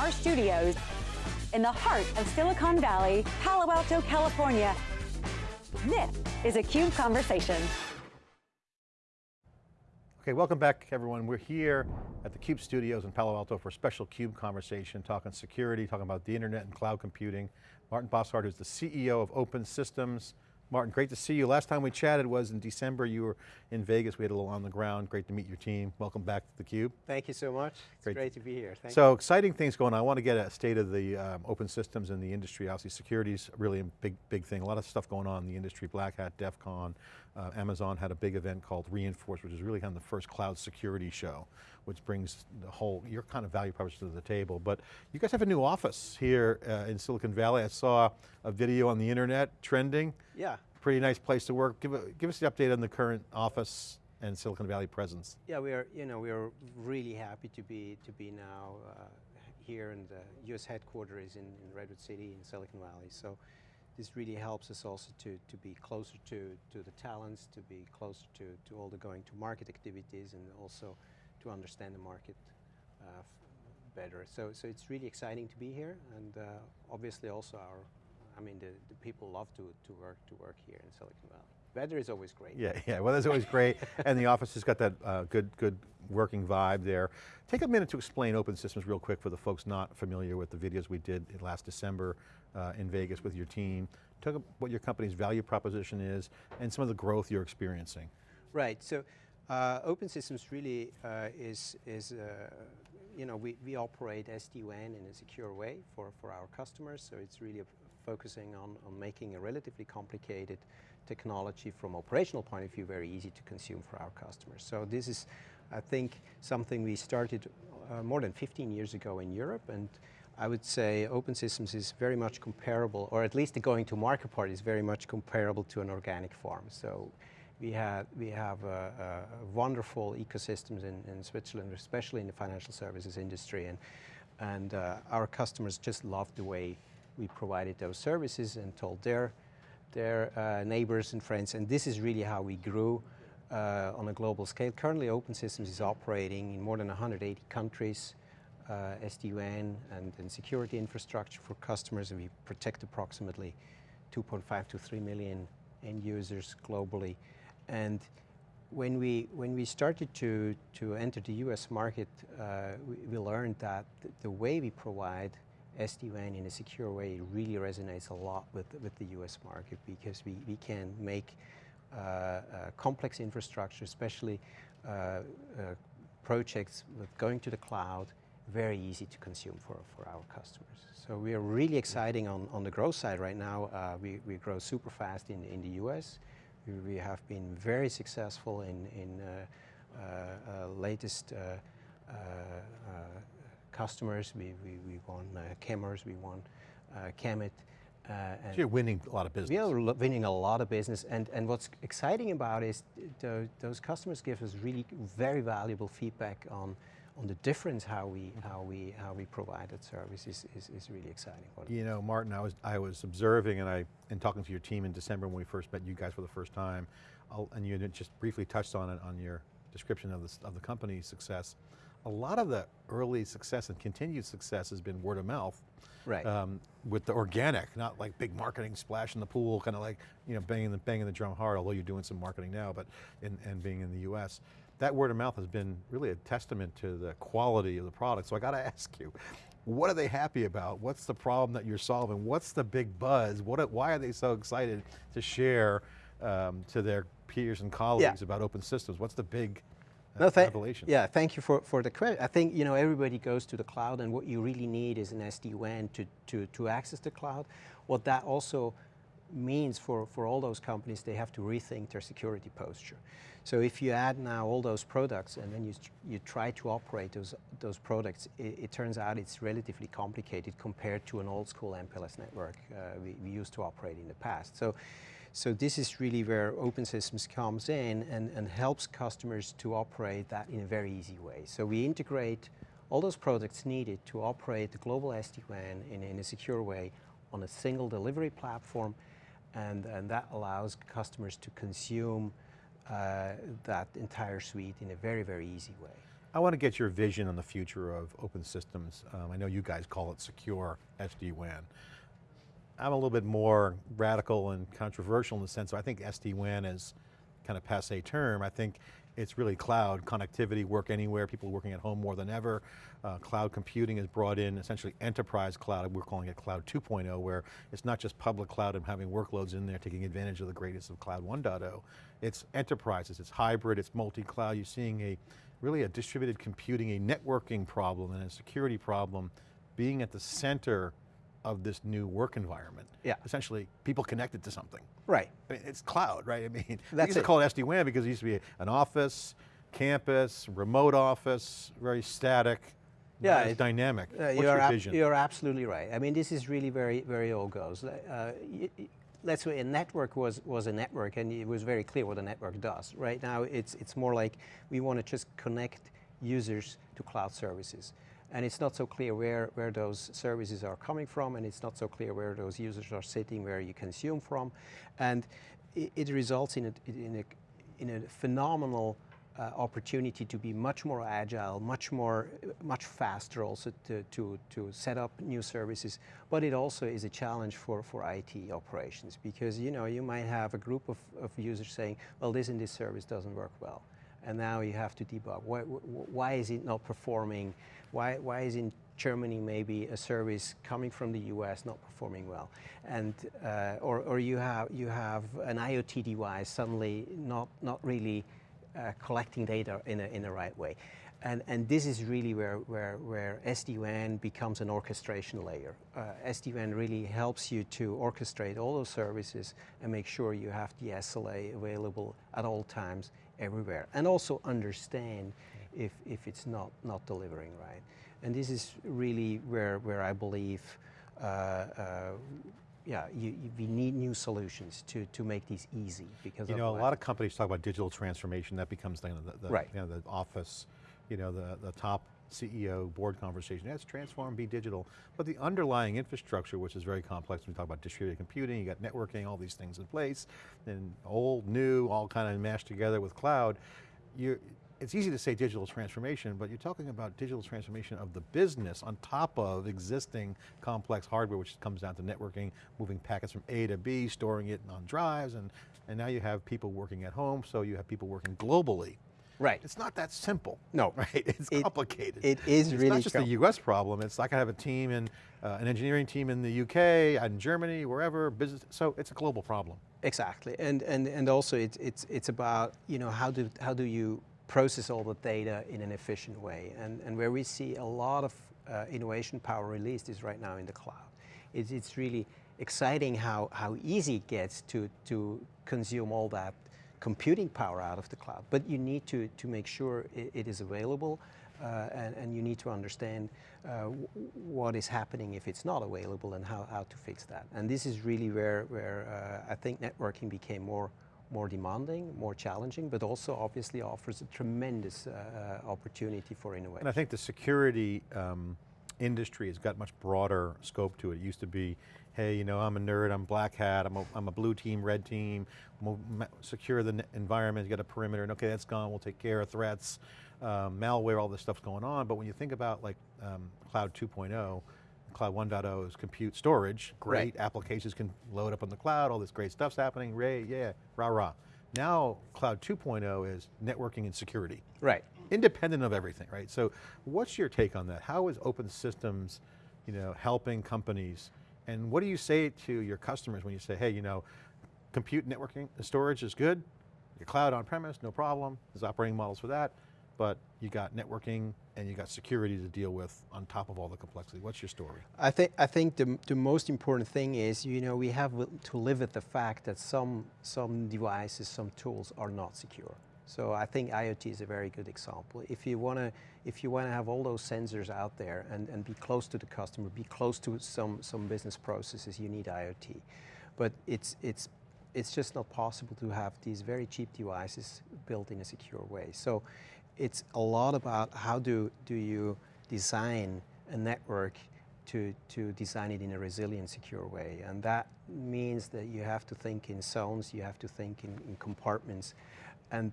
our studios in the heart of Silicon Valley, Palo Alto, California. This is a CUBE Conversation. Okay, welcome back everyone. We're here at the CUBE studios in Palo Alto for a special CUBE conversation, talking security, talking about the internet and cloud computing. Martin Bosshardt is the CEO of Open Systems, Martin, great to see you. Last time we chatted was in December. You were in Vegas. We had a little on the ground. Great to meet your team. Welcome back to theCUBE. Thank you so much. It's great, great to be here. Thank so you. exciting things going on. I want to get a state of the um, open systems in the industry. Obviously security is really a big, big thing. A lot of stuff going on in the industry. Black Hat, DEF CON, uh, Amazon had a big event called Reinforce, which is really kind of the first cloud security show, which brings the whole, your kind of value proposition to the table. But you guys have a new office here uh, in Silicon Valley. I saw a video on the internet trending. Yeah pretty nice place to work. Give, a, give us the update on the current office and Silicon Valley presence. Yeah, we are, you know, we are really happy to be, to be now uh, here and the US headquarters in, in Redwood City in Silicon Valley. So this really helps us also to, to be closer to, to the talents, to be closer to, to all the going to market activities and also to understand the market uh, better. So, so it's really exciting to be here and uh, obviously also our I mean, the, the people love to, to work to work here in Silicon Valley. Weather is always great. Yeah, yeah, weather's always great, and the office has got that uh, good, good working vibe there. Take a minute to explain Open Systems real quick for the folks not familiar with the videos we did last December uh, in Vegas with your team. Talk about what your company's value proposition is and some of the growth you're experiencing. Right, so uh, Open Systems really uh, is, is uh, you know, we, we operate SD-WAN in a secure way for, for our customers, so it's really a, focusing on, on making a relatively complicated technology from operational point of view very easy to consume for our customers. So this is, I think, something we started uh, more than 15 years ago in Europe and I would say Open Systems is very much comparable, or at least the going to market part is very much comparable to an organic farm. So we, had, we have a, a wonderful ecosystems in, in, Switzerland, especially in the financial services industry. And, and uh, our customers just love the way we provided those services and told their, their uh, neighbors and friends, and this is really how we grew uh, on a global scale. Currently Open Systems is operating in more than 180 countries, uh, SD-WAN and, and, security infrastructure for customers, and we protect approximately 2.5 to 3 million end users globally. And when we, when we started to, to enter the US market, uh, we, we, learned that the way we provide SD-WAN in a secure way really resonates a lot with, with the US market because we, we can make uh, uh, complex infrastructure, especially uh, uh, projects with going to the cloud, very easy to consume for, for our customers. So we are really exciting on, on the growth side right now. Uh, we, we grow super fast in, in the US. We, we have been very successful in, in uh, latest customers. We, we, we won uh, cameras, we won uh. Uh, so you're winning a lot of business. We are winning a lot of business and, and what's exciting about is th those customers give us really very valuable feedback on on the difference how we how we how we provide that service is, is, is really exciting. You know, Martin, I was I was observing and I and talking to your team in December when we first met you guys for the first time, I'll, and you just briefly touched on it on your description of the of the company's success a lot of the early success and continued success has been word of mouth. Right. Um, with the organic, not like big marketing splash in the pool, kind of like, you know, banging the, banging the drum hard, although you're doing some marketing now, but, in, and being in the US. That word of mouth has been really a testament to the quality of the product. So I got to ask you, what are they happy about? What's the problem that you're solving? What's the big buzz? What, why are they so excited to share um, to their peers and colleagues yeah. about open systems? What's the big no, th Yeah, thank you for, for the question. I think you know everybody goes to the cloud and what you really need is an SD-WAN to, to, to access the cloud. What that also means for, for all those companies, they have to rethink their security posture. So if you add now all those products and then you, you try to operate those, those products, it, it turns out it's relatively complicated compared to an old school MPLS network uh, we, we used to operate in the past. So so this is really where Open Systems comes in and, and helps customers to operate that in a very easy way. So we integrate all those products needed to operate the global SD-WAN in, in a secure way on a single delivery platform and, and that allows customers to consume uh, that entire suite in a very, very easy way. I want to get your vision on the future of open systems. Um, I know you guys call it secure SD-WAN. I'm a little bit more radical and controversial in the sense, I think SD-WAN is kind of passe term. I think it's really cloud connectivity, work anywhere, people working at home more than ever. Uh, cloud computing is brought in, essentially enterprise cloud, we're calling it cloud 2.0, where it's not just public cloud and having workloads in there taking advantage of the greatest of cloud 1.0. It's enterprises, it's hybrid, it's multi-cloud. You're seeing a really a distributed computing, a networking problem and a security problem being at the center of this new work environment. Yeah. Essentially, people connected to something. Right. I mean, it's cloud, right? I mean, That's used to call it SD-WAN because it used to be an office, campus, remote office, very static, Yeah, not as it- dynamic. Uh, What's you're, your vision? you're absolutely right. I mean, this is really very, very old goes. Uh, let's say a network was, was a network and it was very clear what a network does. Right now, it's, it's more like we want to just connect users to cloud services. And it's not so clear where, where those services are coming from and it's not so clear where those users are sitting, where you consume from. And it, it results in a, in a, in a phenomenal uh, opportunity to be much more agile, much more, much faster also to, to, to set up new services. But it also is a challenge for, for IT operations because you know you might have a group of, of users saying, well, this and this service doesn't work well. And now you have to debug. Why, why is it not performing? Why, why is in Germany maybe a service coming from the US not performing well? And, uh, or, or you, have, you have an IoT device suddenly not, not really uh, collecting data in a, in the right way. And, and this is really where, where, where SD-WAN becomes an orchestration layer. Uh, SD-WAN really helps you to orchestrate all those services and make sure you have the SLA available at all times, everywhere. And also understand if, if it's not, not delivering right. And this is really where, where I believe uh, uh, yeah, you, you, we need new solutions to, to make these easy because You know, a lot of companies talk about digital transformation, that becomes the, the, the, Right. you know, the office, you know, the, the top CEO board conversation, yes, transform, be digital. But the underlying infrastructure, which is very complex, when we talk about distributed computing, you got networking, all these things in place, and old, new, all kind of mashed together with cloud, you it's easy to say digital transformation, but you're talking about digital transformation of the business on top of existing complex hardware, which comes down to networking, moving packets from A to B, storing it on drives, and, and now you have people working at home, so you have people working globally. Right. It's not that simple. No. Right, it's It- complicated. it is it's really not just a US problem, it's like I have a team in, uh, an engineering team in the UK, in Germany, wherever, business, so it's a global problem. Exactly, and and and also it's it's it's about you know how do how do you process all the data in an efficient way, and and where we see a lot of uh, innovation power released is right now in the cloud. It's it's really exciting how how easy it gets to to consume all that computing power out of the cloud, but you need to to make sure it, it is available. Uh, and, and you need to understand uh, what is happening if it's not available and how, how to fix that. And this is really where, where uh, I think networking became more, more demanding, more challenging, but also obviously offers a tremendous uh, uh, opportunity for innovation. And I think the security um, industry has got much broader scope to it. It used to be, hey, you know, I'm a nerd, I'm black hat, I'm a, I'm a blue team, red team, we'll secure the environment, get a perimeter, and okay, that's gone, we'll take care of threats, um, malware, all this stuff's going on, but when you think about like um, Cloud 2.0, Cloud 1.0 is compute storage, great, applications can load up on the cloud, all this great stuff's happening, ray, yeah, rah rah. Now, Cloud 2.0 is networking and security right. Independent of everything, right? So what's your take on that? How is open systems, you know, helping companies? And what do you say to your customers when you say, hey, you know, compute networking, storage is good, your cloud on premise, no problem, there's operating models for that, but you got networking and you got security to deal with on top of all the complexity. What's your story? I think I think the, the most important thing is you know we have to live with the fact that some some devices, some tools are not secure. So I think IoT is a very good example. If you want to if you want to have all those sensors out there and, and be close to the customer, be close to some some business processes, you need IoT. But it's it's it's just not possible to have these very cheap devices built in a secure way. So it's a lot about how do, do you design a network to, to design it in a resilient, secure way. And that means that you have to think in zones, you have to think in, in compartments. And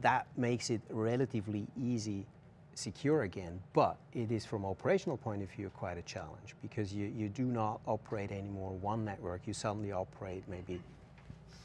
that makes it relatively easy secure again, but it is from operational point of view quite a challenge because you, you do not operate anymore one network, you suddenly operate maybe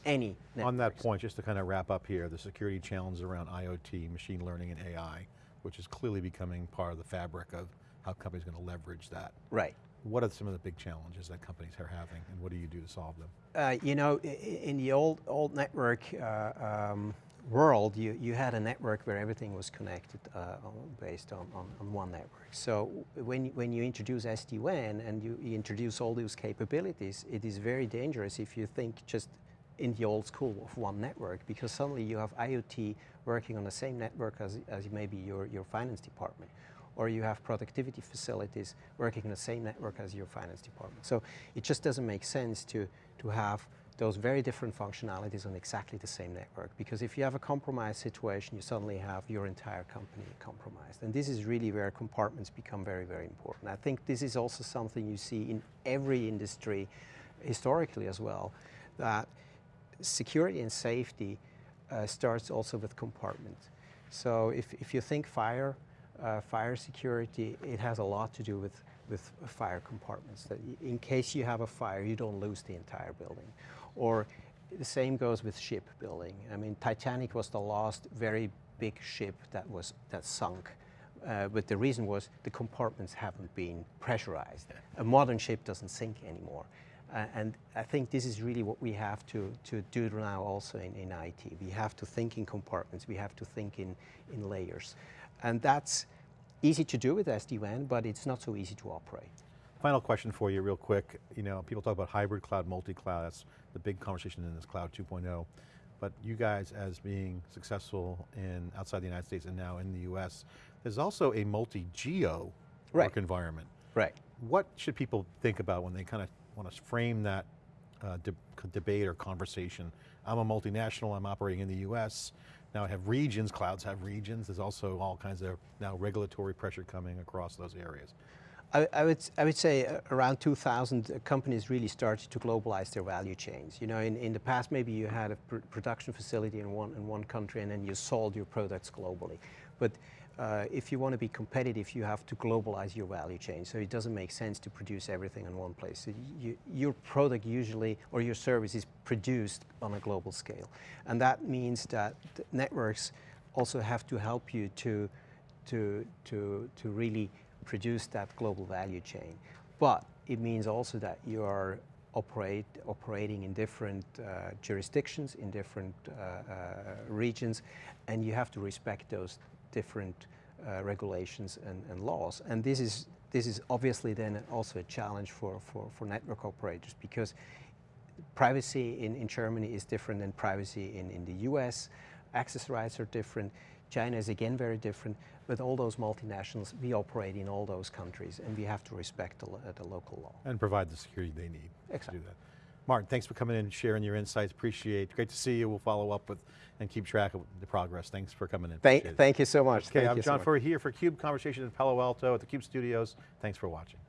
any network. On that point, just to kind of wrap up here, the security challenges around IoT, machine learning and AI, which is clearly becoming part of the fabric of how companies are going to leverage that. Right. What are some of the big challenges that companies are having and what do you do to solve them? Uh, you know, in the old old network uh, um, world, you, you had a network where everything was connected uh, on- based on, on, on one network. So when, you- when you introduce SD-WAN and you, you introduce all those capabilities, it is very dangerous if you think just in the old school of one network because suddenly you have IoT working on the same network as, as maybe your, your finance department or you have productivity facilities working in the same network as your finance department. So it just doesn't make sense to, to have those very different functionalities on exactly the same network because if you have a compromised situation, you suddenly have your entire company compromised. And this is really where compartments become very, very important. I think this is also something you see in every industry historically as well, that security and safety uh, starts also with compartments. So if, if you think fire, uh, fire security, it has a lot to do with, with fire compartments. That in case you have a fire, you don't lose the entire building. Or the same goes with shipbuilding. I mean, Titanic was the last very big ship that was that sunk. Uh, but the reason was the compartments haven't been pressurized. A modern ship doesn't sink anymore. Uh, and I think this is really what we have to, to do now also in, in IT. We have to think in compartments, we have to think in, in layers. And that's easy to do with SD-WAN, but it's not so easy to operate. Final question for you real quick. You know, people talk about hybrid cloud, multi-cloud, that's the big conversation in this cloud 2.0. But you guys as being successful in outside the United States and now in the US, there's also a multi-geo Right. work environment. Right. What should people think about when they kind of want to frame that uh, de debate or conversation? I'm a multinational, I'm operating in the US. Now have regions, clouds have regions. There's also all kinds of now regulatory pressure coming across those areas. I, I would, I would say uh, around 2000, uh, companies really started to globalize their value chains. You know, in, in the past, maybe you had a pr production facility in one, in one country and then you sold your products globally. But uh, if you want to be competitive, you have to globalize your value chain. So it doesn't make sense to produce everything in one place. So you, your product usually, or your service is produced on a global scale. And that means that networks also have to help you to, to, to, to really produce that global value chain. But it means also that you are operate, operating in different uh, jurisdictions, in different uh, uh, regions, and you have to respect those different uh, regulations and, and laws. And this is, this is obviously then also a challenge for, for, for network operators because privacy in, in Germany is different than privacy in, in the US. Access rights are different. China is again very different. But all those multinationals, we operate in all those countries and we have to respect the, the local law. And provide the security they need Exactly. to do that. Martin, thanks for coming in and sharing your insights, appreciate it. Great to see you, we'll follow up with and keep track of the progress. Thanks for coming in. Thank, thank you so much. Okay, Thank I'm so John much. Furrier here for CUBE Conversation in Palo Alto at the CUBE Studios. Thanks for watching.